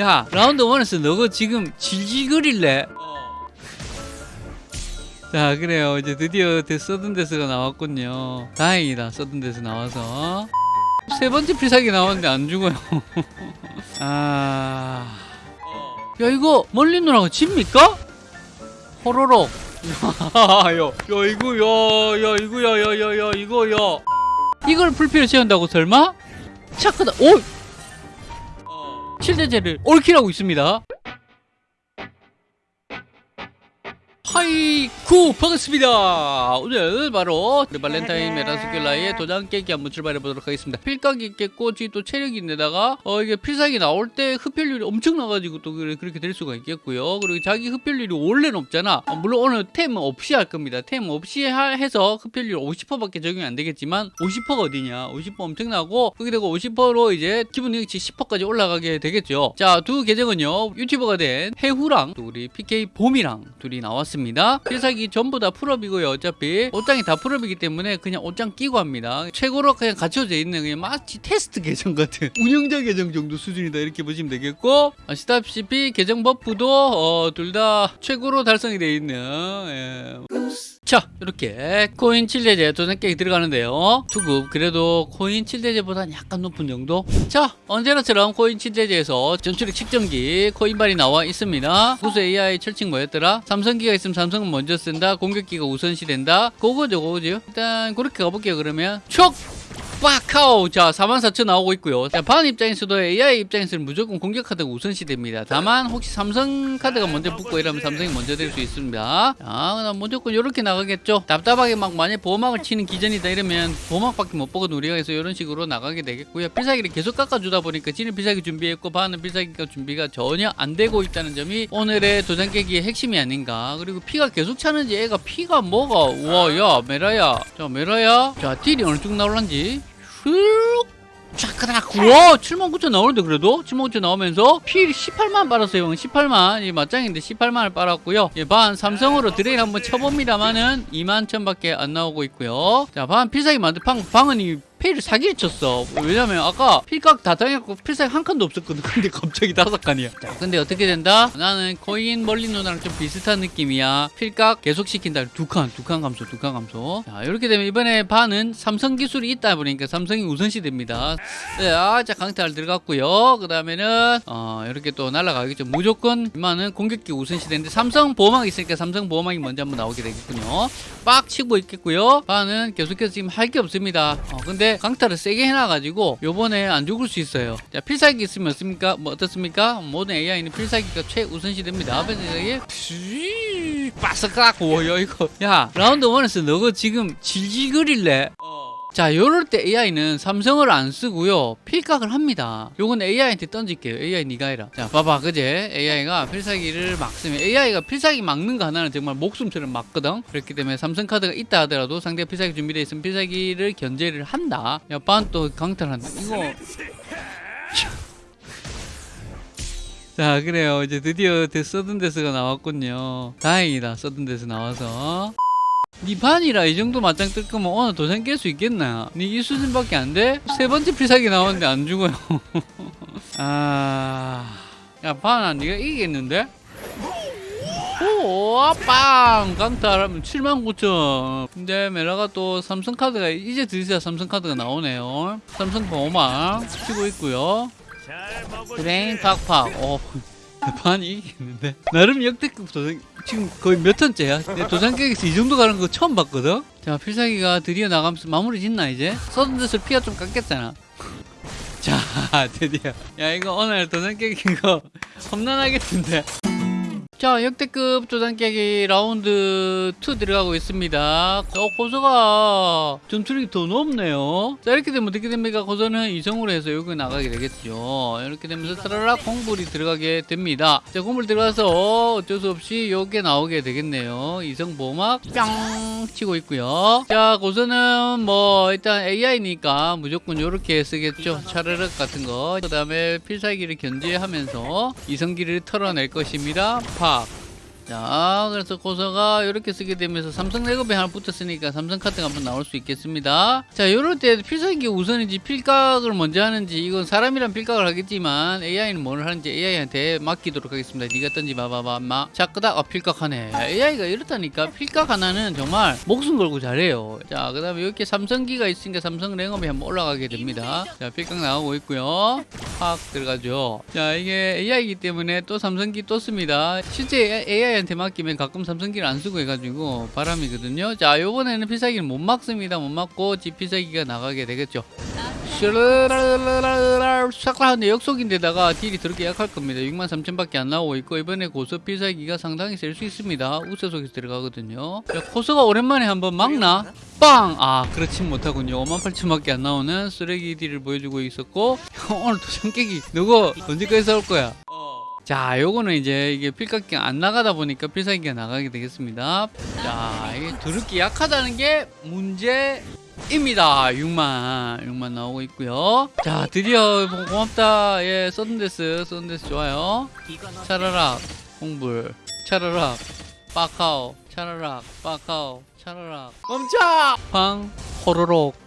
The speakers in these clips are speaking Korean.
야 라운드 1에서 너가 지금 질질거릴래? 자 그래요. 이제 드디어 데- 서든데스가 나왔군요. 다행이다. 서든데스 나와서. 세 번째 필살기 나왔는데 안 죽어요. 아야 이거 멀리 누나가 집니까? 호로록. 야, 야 이거 야, 야 이거 야, 야, 야, 야 이거 야. 이걸 불필요 채운다고 설마? 착하다. 오! 칠대제를 옳기라고 있습니다 하이쿠 반갑습니다. 오늘 바로 발렌타인 메라스킬라의 도장 깨기 한번 출발해 보도록 하겠습니다. 필각이 있겠고 또 체력이 있는데다가 어 이게 필살기 나올 때 흡혈률이 엄청 나가지고 또 그렇게 될 수가 있겠고요. 그리고 자기 흡혈률이 원래 높잖아. 어, 물론 오늘 템 없이 할 겁니다. 템 없이 하- 해서 흡혈률 50%밖에 적용이 안 되겠지만 50%가 어디냐? 50% 엄청나고 그게 되고 50%로 이제 기본 능력치 10%까지 올라가게 되겠죠. 자 두 계정은요. 유튜버가 된 해후랑 또 우리 PK 봄이랑 둘이 나왔습니다 필살기 전부 다 full up이고요. 어차피 옷장이 다 full up이기 때문에 그냥 옷장 끼고 합니다. 최고로 그냥 갖춰져 있는 그냥 마치 테스트 계정 같은 운영자 계정 정도 수준이다 이렇게 보시면 되겠고 아시다시피 계정 buff도 어, 둘 다 최고로 달성이 되어 있는 예. 자 이렇게 코인 7대죄 도전 깨기 들어가는데요. 투급 그래도 코인 7대죄보다는 약간 높은 정도? 자 언제나처럼 코인 7대죄에서 전출력 측정기 코인 반이 나와 있습니다. 구수 AI 철칙 뭐였더라? 삼성기가 있으면 삼성은 먼저 쓴다 공격기가 우선시 된다. 그거죠 그거죠? 일단 그렇게 가볼게요 그러면. 촉 빡카오. 자 44,000 나오고 있고요. 자, 반 입장에서도 AI 입장에서는 무조건 공격 카드가 우선시 됩니다. 다만 혹시 삼성 카드가 먼저 붙고 이러면 삼성이 먼저 될 수 있습니다. 자 그다음 무조건 이렇게 나가겠죠. 답답하게 막 만약 보호막을 치는 기전이다 이러면 보호막밖에 못 보고 우리가 해서 이런 식으로 나가게 되겠고요. 필살기를 계속 깎아주다 보니까 지는 필살기 준비했고 반은 필살기가 준비가 전혀 안 되고 있다는 점이 오늘의 도장 깨기의 핵심이 아닌가. 그리고 피가 계속 차는지 애가 피가 뭐가? 우와 야 메라야. 자 메라야. 자 딜이 어느 정도 나올란지 슉 쫙그닥. 우와 79,000 나오는데 그래도? 79,000 나오면서 피 18만 빨았어요 18만. 이 맞짱인데 18만을 빨았고요. 예, 반 삼성으로 drain 한번 쳐봅니다만은 2만 1000밖에 안 나오고 있고요. 자반 필살기 만든 방, 방은 이 페이를 사기를 쳤어. 왜냐면 아까 필각 다 당했고 필살기 한 칸도 없었거든. 근데 갑자기 다섯 칸이야. 자 근데 어떻게 된다? 나는 코인 멀리 누나랑 좀 비슷한 느낌이야. 필각 계속 시킨다. 두칸 두 칸 감소 두 칸 감소. 자 이렇게 되면 이번에 반은 삼성 기술이 있다 보니까 삼성이 우선시 됩니다. 네, 아, 자 강탈 들어갔고요. 그 다음에는 어 이렇게 또 날아가겠죠. 무조건 이만은 공격기 우선시 되는데 삼성 보호막 있으니까 삼성 보호막이 먼저 한번 나오게 되겠군요. 빡 치고 있겠고요. 반은 계속해서 지금 할 게 없습니다. 어, 근데 강타를 세게 해놔가지고 요번에 안 죽을 수 있어요. 자 필살기 있으면 어떻습니까? 뭐 어떻습니까? 모든 AI는 필살기가 최우선시 됩니다. 필살기 빠삭하고 야 이거. 야 라운드 1에서 너가 지금 질질 거릴래 자 요럴 때 AI는 삼성을 안 쓰고요. 필각을 합니다. 요건 AI한테 던질게요. AI 니가 해라. 자 봐봐. 그제? AI가 필살기를 막 쓰면 AI가 필살기 막는 거 하나는 정말 목숨처럼 막거든. 그렇기 때문에 삼성 카드가 있다 하더라도 상대 필살기 준비되어 있으면 필살기를 견제를 한다. 야반 또 강탈한다. 이거. 자 그래요. 이제 드디어 데- 서든데스가 나왔군요. 다행이다. 서든데스 나와서 니 반이라 이 정도 맞짱 뜰 거면 오늘 도전 깰수 있겠나? 니 이 수준밖에 안 돼? 세 번째 필살기 나오는데 안 죽어요. 아, 야 반아 니가 이기겠는데? 오, 빵! 강탈하면 79,000. 근데 메라가 또 삼성 카드가 이제 드디어 삼성 카드가 나오네요. 삼성 보호막 치고 있고요. drain 팍팍. 어, 반이 이기겠는데? 나름 역대급 도전, 지금 거의 몇 턴째야? 내 도전 깨기에서 이 정도 가는 거 처음 봤거든? 자, 필살기가 드디어 나가면서 마무리 짓나, 이제? sudden death 피가 좀 깎였잖아. 자, 드디어. 야, 이거 오늘 도전 깨기 거 험난하겠는데? 자, 역대급 도전 깨기 라운드 2 들어가고 있습니다. 어, 고서가 전투력이 더 높네요. 자, 이렇게 되면 어떻게 됩니까? 고서는 이성으로 해서 여기 나가게 되겠죠. 이렇게 되면서 트랄라 공불이 들어가게 됩니다. 자, 공불 들어가서 어쩔 수 없이 요게 나오게 되겠네요. 이성 보막 뿅 치고 있고요. 자, 고서는 뭐 일단 AI니까 무조건 요렇게 쓰겠죠. 차르륵 같은 거. 그 다음에 필살기를 견제하면서 이성기를 털어낼 것입니다. 팍. 자 그래서 고서가 이렇게 쓰게 되면서 삼성 레고비 하나 붙었으니까 삼성 카드가 한번 나올 수 있겠습니다. 자 이럴 때 필살기 우선인지 필각을 먼저 하는지 이건 사람이란 필각을 하겠지만 AI는 뭘 하는지 AI한테 맡기도록 하겠습니다. 니가 던지 봐봐봐 마 자 끄다. 아 필각하네. AI가 이렇다니까 필각 하나는 정말 목숨 걸고 잘해요. 자 그 다음에 이렇게 삼성기가 있으니까 삼성 랭업이 한번 올라가게 됩니다. 자 필각 나오고 있고요. 확 들어가죠. 자 이게 AI이기 때문에 또 삼성기 또 씁니다. 실제 AI 한테 맡기면 가끔 삼성기를 안 쓰고 해가지고 바람이거든요. 자 요번에는 필살기를 못 막습니다. 못 막고 지 필살기가 나가게 되겠죠. 샤클하는데 역속인데다가 딜이 더럽게 약할 겁니다. 6만 3천밖에 안 나오고 있고 이번에 고서 필살기가 상당히 셀수 있습니다. 우세속에서 들어가거든요. 자, 코스가 오랜만에 한번 막나? 빵! 아 그렇진 못하군요. 5만 8천밖에 안 나오는 쓰레기 딜을 보여주고 있었고 오늘 도전 깨기 누구? 언제까지 싸울 거야 자, 요거는 이제 이게 필각기가 안 나가다 보니까 필살기가 나가게 되겠습니다. 자, 이게 드럽게 약하다는 게 문제입니다. 6만, 6만 나오고 있고요. 자, 드디어 고- 고맙다. 예, sudden death, sudden death 좋아요. 차라락, 공불, 차라락, 빠카오, 차라락, 빠카오, 차라락. 멈춰! 팡, 호로록.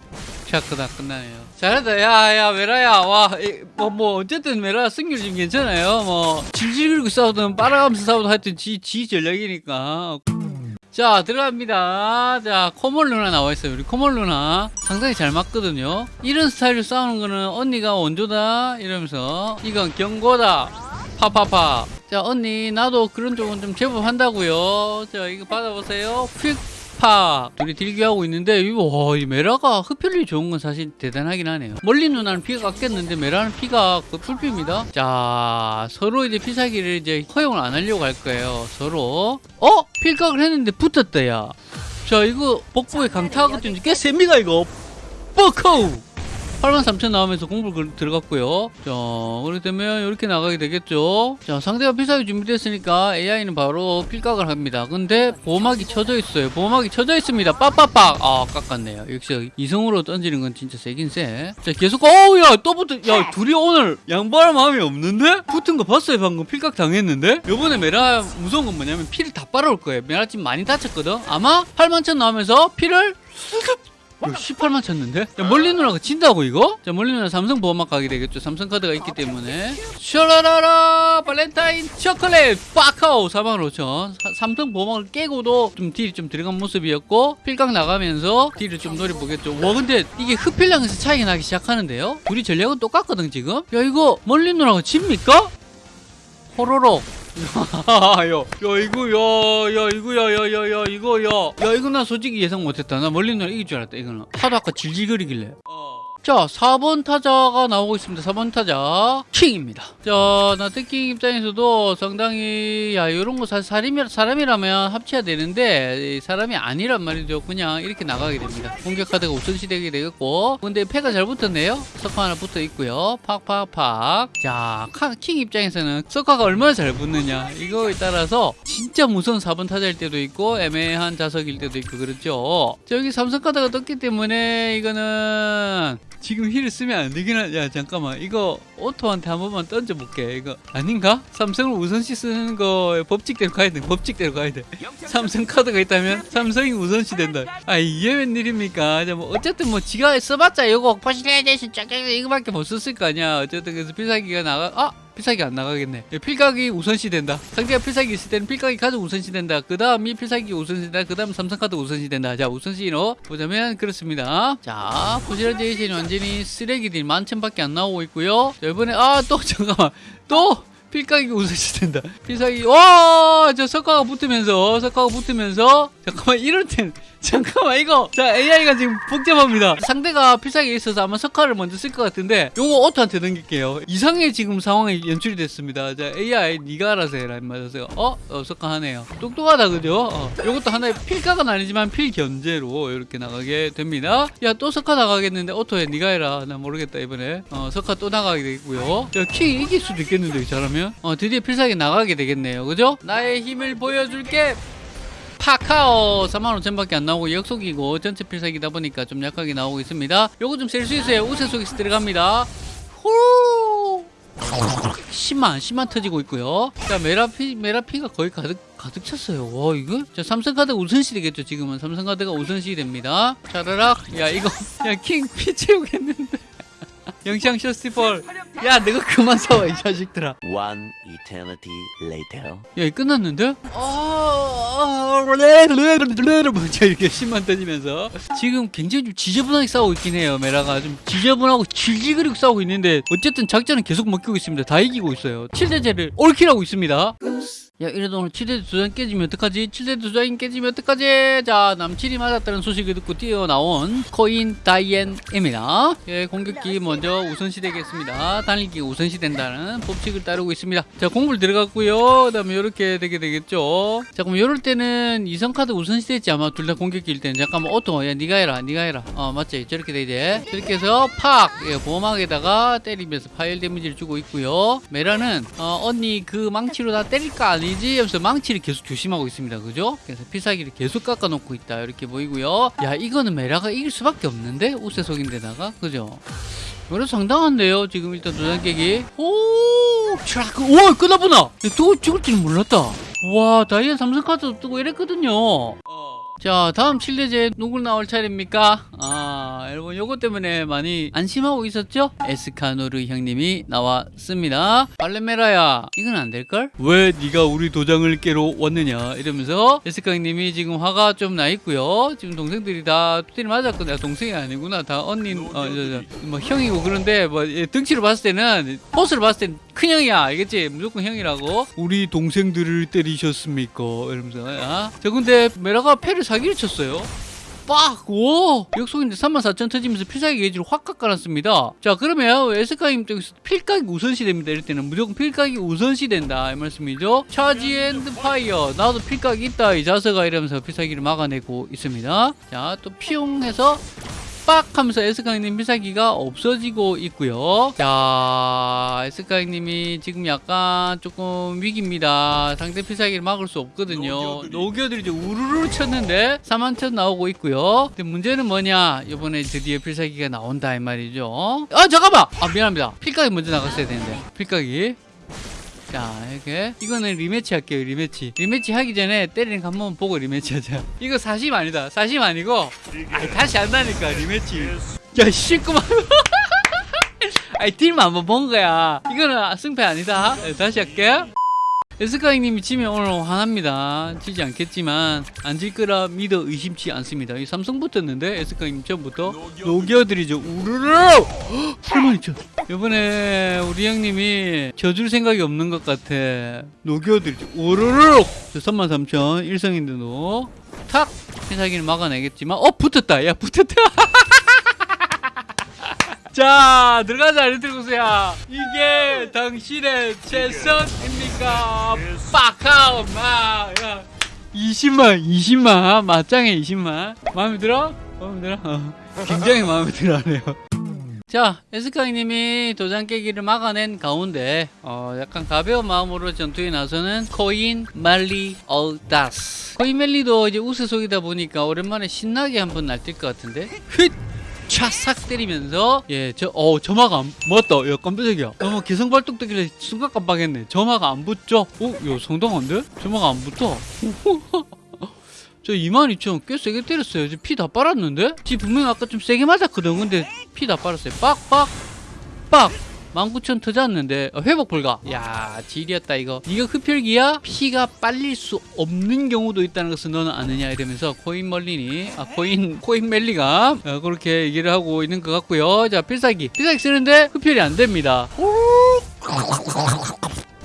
샤크다 끝나네요. 잘했다. 야, 야, 메라야. 와, 이, 뭐, 뭐, 어쨌든 메라 승률 지금 괜찮아요. 뭐, 질질 끌고 싸우든 빨아가면서 싸우든 하여튼 지, 지 전략이니까. 자, 들어갑니다. 자, 코멀 누나 나와 있어요. 우리 코멀 누나. 상당히 잘 맞거든요. 이런 스타일로 싸우는 거는 언니가 원조다. 이러면서. 이건 경고다. 파파파. 자, 언니, 나도 그런 쪽은 좀 제법 한다고요. 자, 이거 받아보세요. 휙. 파 둘이 딜기하고 있는데 와, 이 메라가 흡혈률 좋은 건 사실 대단하긴 하네요. 멀리 누나는 피가 깎였는데 메라는 피가 그 풀피입니다. 자 서로 이제 필살기를 이제 허용을 안 하려고 할 거예요. 서로. 어? 필각을 했는데 붙었다 야자 이거 복부에 강타하거든요 꽤 셉니다 이거. 뻑커우 83,000 나오면서 공불 들어갔고요. 자, 그렇기 때문에 이렇게 나가게 되겠죠. 자, 상대가 필살기 준비됐으니까 AI는 바로 필각을 합니다. 근데 보호막이 쳐져 있어요. 보호막이 쳐져 있습니다. 빡빡빡! 아, 깎았네요. 역시 이성으로 던지는 건 진짜 세긴 세. 자, 계속, 어우, 야, 또 붙어. 야, 둘이 오늘 양보할 마음이 없는데? 붙은 거 봤어요, 방금. 필각 당했는데? 요번에 메라 무서운 건 뭐냐면 피를 다 빨아올 거예요. 메라 지금 많이 다쳤거든? 아마 8만 천 나오면서 피를 18만 쳤는데? 자, 멀리 누나가 진다고 이거? 자, 멀리 누나 삼성 보호막 가게 되겠죠. 삼성 카드가 있기 때문에. 샤라라라 발렌타인 초콜릿 빠카오 4만 5천. 삼성 보호막을 깨고도 좀 딜이 좀 들어간 모습이었고 필각 나가면서 딜을 좀 노려보겠죠. 와 근데 이게 흡혈량에서 차이가 나기 시작하는데요? 둘이 전략은 똑같거든 지금? 야 이거 멀리 누나가 집니까? 호로록 야, 야, 야, 이거, 야, 야, 이거, 야, 야, 야, 야, 이거, 야, 야, 이거 나 솔직히 예상 못했다. 나 멀리 누나 이길 줄 알았다, 이거는. 하도 아까 질질거리길래. 자, 4번 타자가 나오고 있습니다. 4번 타자. 킹입니다. 자, 나 특킹 입장에서도 상당히, 야, 이런 거 사실 사람이, 사람이라면 합쳐야 되는데, 이 사람이 아니란 말이죠. 그냥 이렇게 나가게 됩니다. 공격 카드가 우선시 되게 되겠고. 근데 패가 잘 붙었네요. 석화 하나 붙어 있고요. 팍팍팍. 자, 카- 킹 입장에서는 석화가 얼마나 잘 붙느냐. 이거에 따라서 진짜 무서운 4번 타자일 때도 있고, 애매한 자석일 때도 있고, 그렇죠. 자, 여기 삼성 카드가 떴기 때문에 이거는 지금 힐을 쓰면 안 되긴 하... 야 잠깐만. 이거 auto한테 한 번만 던져볼게. 이거 아닌가? 삼성을 우선시 쓰는 거 법칙대로 가야 돼. 법칙대로 가야 돼. 삼성 카드가 있다면 삼성이 우선시 된다. 아 이게 웬일입니까? 자, 뭐 어쨌든 뭐 지가 써봤자 이거 fossilization 쫙쫙 이거밖에 못 썼을 거 아니야. 어쨌든 그래서 필살기가 나가 아 필살기 안 나가겠네. 예, 필각이 우선시 된다. 상대가 필살기 있을 때는 필각이 가장 우선시 된다. 그 다음이 필살기 우선시 된다. 그 다음 삼성카드 우선시 된다. 자, 우선시로 보자면 그렇습니다. 자, fossilization이 완전히 쓰레기들이 만천밖에 안 나오고 있고요. 자, 이번에, 아, 또, 잠깐만. 또! 필각이 우선시 된다. 필살기, 와! 저 석가가 붙으면서, 석가가 붙으면서, 잠깐만, 이럴 땐, 잠깐만, 이거. 자, AI가 지금 복잡합니다. 상대가 필살기 있어서 아마 석가를 먼저 쓸 것 같은데, 요거 오토한테 넘길게요. 이상의 지금 상황이 연출이 됐습니다. 자, AI, 니가 알아서 해라. 맞아서, 어? 어, 석가 하네요. 똑똑하다, 그죠? 어. 요것도 하나의 필각은 아니지만 필견제로 이렇게 나가게 됩니다. 야, 또 석가 나가겠는데, 오토에 니가 해라. 나 모르겠다, 이번에. 어, 석가 또 나가게 되겠고요. 야, 킹 이길 수도 있겠는데, 잘하면? 어, 드디어 필살기 나가게 되겠네요. 그죠? 나의 힘을 보여줄게. 파카오 45,000밖에 안 나오고 역속이고 전체 필살기다 보니까 좀 약하게 나오고 있습니다. 요거 좀 셀 수 있어요. 우세 속에서 들어갑니다. 후! 10만 10만 터지고 있고요. 자 메라피 메라피가 거의 가득 가득 찼어요. 와 이거? 자 삼성카드 우선시 되겠죠. 지금은 삼성카드가 우선시 됩니다. 차라락. 야 이거 야 킹 피 채우겠는데 영상 쇼스티펄 야 내가 그만 싸워 이 자식들아 One eternity later. 야, 이거 끝났는데? 아, 먼저 이렇게 10만 터지면서 지금 굉장히 좀 지저분하게 싸우고 있긴 해요. 메라가 좀 지저분하고 질질그리고 싸우고 있는데 어쨌든 작전은 계속 먹히고 있습니다. 다 이기고 있어요. 7대 제를 올킬하고 있습니다. 야 이래도 오늘 7대 두장 깨지면 어떡하지? 7대 두장 깨지면 어떡하지? 자 남칠이 맞았다는 소식을 듣고 뛰어나온 코인 다이앤입니다. 예, 공격기 먼저 우선시 되겠습니다. 달리기 우선시 된다는 법칙을 따르고 있습니다. 자 공물 들어갔고요. 그 다음에 이렇게 되게 되겠죠? 자 그럼 이럴 때는 이성카드 우선시 됐지 아마 둘 다 공격기일 때는 잠깐만 auto 야 니가 해라 니가 해라. 어 맞지? 저렇게 되지 저렇게 해서 팍! 예, 보호막에다가 때리면서 파일 데미지를 주고 있고요. 메라는 어, 언니 그 망치로 다 때릴까 지? 하면서 망치를 계속 조심하고 있습니다. 그죠? 그래서 필살기를 계속 깎아놓고 있다. 이렇게 보이고요. 야 이거는 메라가 이길 수밖에 없는데? 우세속인데다가? 그죠? 그래 상당한데요 지금 일단 도장 깨기. 오! 촤악 오 끝나보나? 또 죽을 줄은 몰랐다. 와 다이아 삼성카드 뜨고 이랬거든요 자 다음 7대제 누굴 나올 차례입니까? 아 여러분 요거 때문에 많이 안심하고 있었죠? 에스카노르 형님이 나왔습니다. 발레메라야 이건 안 될걸? 왜 네가 우리 도장을 깨러 왔느냐? 이러면서 에스카 형님이 지금 화가 좀 나 있고요. 지금 동생들이 다 때리 맞았거든요 동생이 아니구나. 다 언니 어, 저, 저, 뭐 형이고 그런데 뭐 예, 등치로 봤을 때는 포스를 봤을 때는 큰 형이야. 알겠지? 무조건 형이라고. 우리 동생들을 때리셨습니까? 이러면서 아? 자 근데 메라가 패를 사 기를 쳤어요 빡! 오! 역속인데 34,000 터지면서 필살기 게이지를 확 깎아놨습니다. 자, 그러면 에스카임 쪽에서 필각이 우선시 됩니다. 이럴 때는 무조건 필각이 우선시 된다. 이 말씀이죠. charge and fire. 나도 필각이 있다. 이 자세가 이러면서 필살기를 막아내고 있습니다. 자, 또 피용해서 빡 하면서 에스카이님 필살기가 없어지고 있고요. 자, 에스카이님이 지금 약간 조금 위기입니다. 상대 필살기를 막을 수 없거든요. 녹여들이 이제 우르르 쳤는데 4만천 나오고 있고요. 근데 문제는 뭐냐? 이번에 드디어 필살기가 나온다 이 말이죠. 아 잠깐만! 아 미안합니다. 필각이 먼저 나갔어야 되는데. 필각이. 자 이렇게. 이거는 rematch 할게요 rematch. rematch 하기 전에 때리는 거 한번 보고 rematch 하자. 이거 40 아니다. 40 아니고 아이 다시 한다니까 rematch. 야 씨구만 아이 딜만 한번 본 거야. 이거는 승패 아니다. 네, 다시 할게. 에스카이님이 지면 오늘 화납니다. 지지 않겠지만 안 질 거라 믿어 의심치 않습니다. 이 삼성 붙었는데 에스카이님 처음부터 녹여드리죠. 우르르! 82,000. 이번에 우리 형님이 져줄 생각이 없는 것 같아. 녹여드리죠. 우르르 33,000 일성인데도 탁 회사기를 막아내겠지만 어 붙었다. 야 붙었다. 자 들어가자 리틀구스야 이게 당신의 최선입니까 빡하오 마야 20만 20만 맞짱에 20만 마음에 들어? 마음에 들어? 어, 굉장히 마음에 들어하네요 자 에스카이님이 도장 깨기를 막아낸 가운데 어, 약간 가벼운 마음으로 전투에 나서는 코인 말리 얼다스. 코인 멜리도 이제 우세속이다 보니까 오랜만에 신나게 한번 날뛸 것 같은데? 휘 촥싹 때리면서 예저 어 점화가 안 맞다. 야 깜짝이야. 어머 개성 발동되길래 순간 깜빡했네. 점화가 안 붙죠? 어야 상당한데? 점화가 안 붙어. 저 22,000꽤 세게 때렸어요. 피 다 빨았는데? 지금 분명히 아까 좀 세게 맞았거든. 근데 피 다 빨았어요. 빡빡 빡. 19,000 터졌는데 어, 회복 불가. 야 질이었다 이거. 네가 흡혈기야? 피가 빨릴 수 없는 경우도 있다는 것을 너는 아느냐 이러면서 코인 멀리니 아 코인 코인 멜리가 어, 그렇게 얘기를 하고 있는 것 같고요. 자 필살기. 필살기 쓰는데 흡혈이 안 됩니다.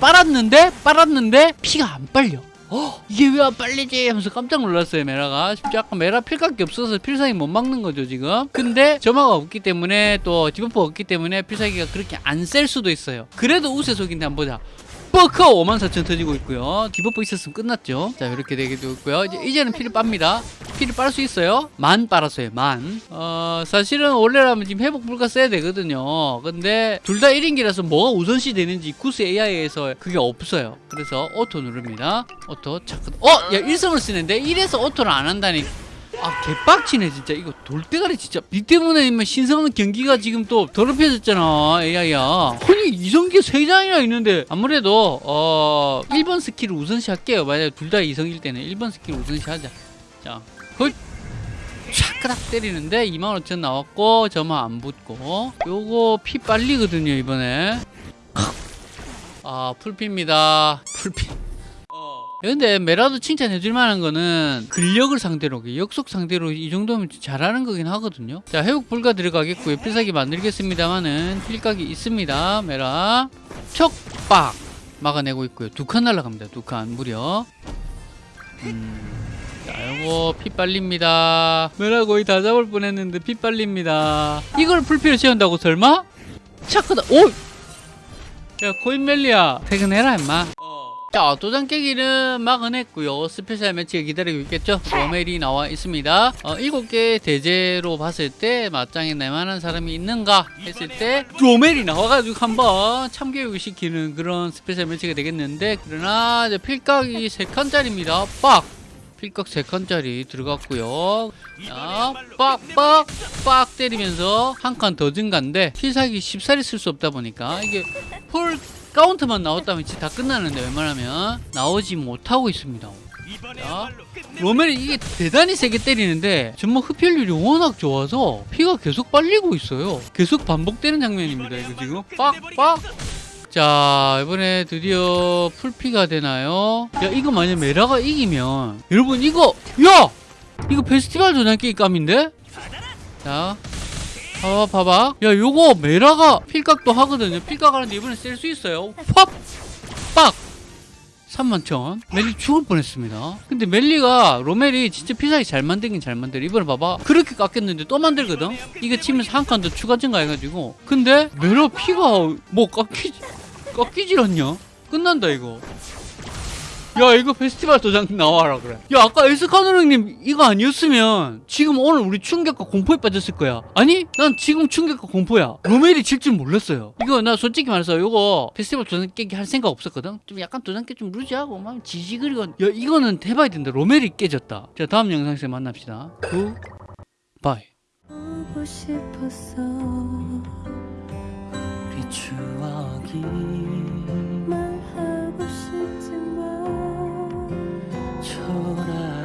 빨았는데 빨았는데 피가 안 빨려 어, 이게 왜 안 빨리지? 하면서 깜짝 놀랐어요, 메라가. 약간 메라 필각이 없어서 필살기 못 막는 거죠, 지금. 근데 점화가 없기 때문에 또 debuff가 없기 때문에 필살기가 그렇게 안 셀 수도 있어요. 그래도 우세속인데 한번 보자. 뻐커 54,000 터지고 있고요. debuff 있었으면 끝났죠. 자, 이렇게 되기도 있고요. 이제, 이제는 피를 빱니다. 피를 빨 수 있어요. 만 빨았어요, 만. 어, 사실은 원래라면 지금 회복 불가 써야 되거든요. 근데 둘 다 1인기라서 뭐가 우선시 되는지 구스 AI에서 그게 없어요. 그래서 auto 누릅니다. auto, 잠깐. 어! 야, 일성을 쓰는데 1에서 auto를 안 한다니. 아 개빡치네 진짜. 이거 돌대가리 진짜. 니 때문에 신성한 경기가 지금 또 더럽혀졌잖아 AI야. 아니 이성기 세 장이나 있는데 아무래도 어 1번 스킬을 우선시 할게요. 만약에 둘 다 이성일 때는 1번 스킬 우선시 하자. 자 헐. 촥그닥 때리는데 25,000 나왔고 저만 안 붙고. 요거 피 빨리거든요 이번에. 아 풀피입니다. 풀피 근데 메라도 칭찬해줄 만한 거는 근력을 상대로 역속 상대로 이 정도면 잘하는 거긴 하거든요. 자 회복 불가 들어가겠고요. 필살기 만들겠습니다만은 필각이 있습니다. 메라. 척박! 막아내고 있고요. 두 칸 날라갑니다. 두 칸. 무려. 음, 자 요거 피 빨립니다. 메라 거의 다 잡을 뻔했는데 피 빨립니다. 이걸 풀피로 채운다고 설마? 차크다. 오! 야 코인멜리야 퇴근해라 임마 자 도장 깨기는 막아냈고요. special match가 기다리고 있겠죠? 로멜이 나와 있습니다. 어, 7개 대죄로 봤을 때 맞짱에 내만한 사람이 있는가 했을 때 로멜이 나와가지고 한번 참교육을 시키는 그런 special match가 되겠는데 그러나 이제 필각이 3칸짜리입니다. 빡! 필각 3칸짜리 들어갔고요. 자, 빡빡! 빡! 때리면서 한 칸 더 증가인데 필살기 10살이 쓸수 없다 보니까 이게 full counter만 나왔다면 진짜 다 끝나는데 웬만하면 나오지 못하고 있습니다. 자, 로멜이 이게 대단히 세게 때리는데 정말 흡혈률이 워낙 좋아서 피가 계속 빨리고 있어요. 계속 반복되는 장면입니다 이거 지금. 빡빡. 자 이번에 드디어 풀피가 되나요? 야 이거 만약 메라가 이기면 여러분 이거 야! 이거 페스티벌 도장깨기 감인데? 자 봐봐 봐봐 야 요거 메라가 필각도 하거든요. 필각 하는데 이번에 쓸수 있어요. 팝! 빡! 31,000 멜리 죽을 뻔했습니다. 근데 멜리가 로멜이 진짜 피사기 잘 만들긴 잘 만들어. 이번에 봐봐. 그렇게 깎였는데 또 만들거든? 이거 치면서 한 칸 더 추가 증가해가지고. 근데 메라 피가 뭐 깎이지 깎이질 않냐? 끝난다 이거 야 이거 페스티벌 도장 나와라 그래. 야 아까 에스카노 형님 이거 아니었으면 지금 오늘 우리 충격과 공포에 빠졌을 거야. 아니 난 지금 충격과 공포야. 로멜이 질 줄 몰랐어요. 이거 나 솔직히 말해서 이거 페스티벌 도장 깨기 할 생각 없었거든? 좀 약간 도장 깨좀 루즈하고 막 지지그리고. 야 이거는 대박이 된다. 로멜이 깨졌다. 자 다음 영상에서 만납시다. good bye. 보고 싶었어. 그 추억이 corazón.